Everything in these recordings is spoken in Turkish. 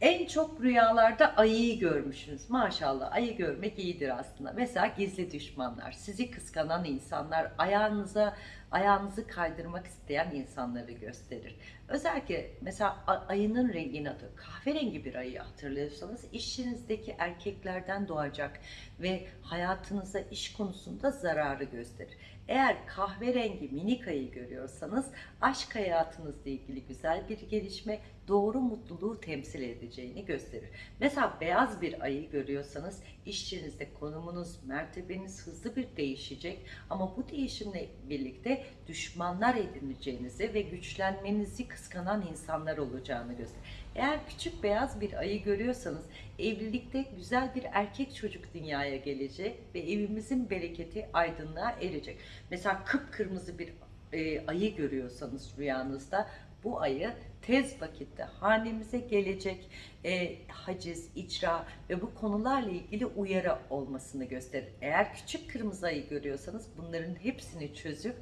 En çok rüyalarda ayıyı görmüşsünüz. Maşallah ayı görmek iyidir aslında. Mesela gizli düşmanlar, sizi kıskanan insanlar, ayağınıza ayağınızı kaydırmak isteyen insanları gösterir. Özellikle mesela ayının rengini hatır, kahverengi bir ayı hatırlıyorsanız işinizdeki erkeklerden doğacak ve hayatınıza iş konusunda zararı gösterir. Eğer kahverengi minik ayı görüyorsanız aşk hayatınızla ilgili güzel bir gelişme, doğru mutluluğu temsil edeceğini gösterir. Mesela beyaz bir ayı görüyorsanız işçinizde konumunuz, mertebeniz hızlı bir değişecek ama bu değişimle birlikte düşmanlar edineceğinizi ve güçlenmenizi kıskanan insanlar olacağını gösterir. Eğer küçük beyaz bir ayı görüyorsanız evlilikte güzel bir erkek çocuk dünyaya gelecek ve evimizin bereketi aydınlığa erecek. Mesela kıpkırmızı bir e, ayı görüyorsanız rüyanızda bu ayı tez vakitte hanemize gelecek e, haciz, icra ve bu konularla ilgili uyarı olmasını gösterir. Eğer küçük kırmızı ayı görüyorsanız bunların hepsini çözüp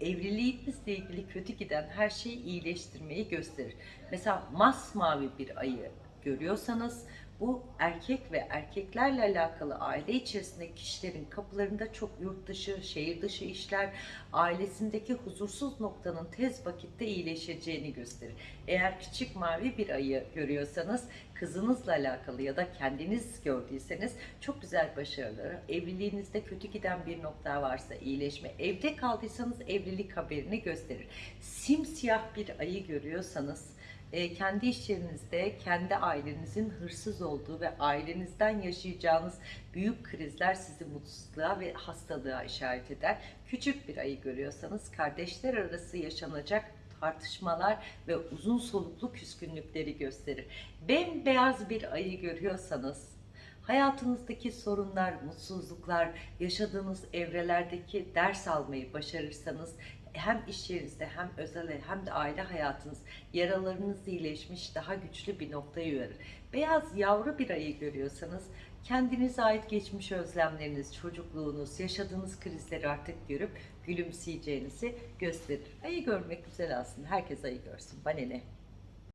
evliliğinizle ilgili kötü giden her şeyi iyileştirmeyi gösterir. Mesela masmavi bir ayı görüyorsanız bu erkek ve erkeklerle alakalı aile içerisindeki kişilerin kapılarında çok yurt dışı, şehir dışı işler, ailesindeki huzursuz noktanın tez vakitte iyileşeceğini gösterir. Eğer küçük mavi bir ayı görüyorsanız kızınızla alakalı ya da kendiniz gördüyseniz çok güzel başarıları, evliliğinizde kötü giden bir nokta varsa iyileşme, evde kaldıysanız evlilik haberini gösterir. Simsiyah bir ayı görüyorsanız e, kendi iş yerinizde kendi ailenizin hırsız olduğu ve ailenizden yaşayacağınız büyük krizler sizi mutsuzluğa ve hastalığa işaret eder. Küçük bir ayı görüyorsanız kardeşler arası yaşanacak tartışmalar ve uzun soluklu küskünlükleri gösterir. Bembeyaz bir ayı görüyorsanız hayatınızdaki sorunlar, mutsuzluklar, yaşadığınız evrelerdeki ders almayı başarırsanız hem iş yerinizde hem özel hem de aile hayatınız yaralarınız iyileşmiş daha güçlü bir noktaya yürür. Beyaz yavru bir ayı görüyorsanız kendinize ait geçmiş özlemleriniz, çocukluğunuz, yaşadığınız krizleri artık görüp gülümseyeceğinizi gösterir. Ayı görmek güzel aslında. Herkes ayı görsün. Bana ne?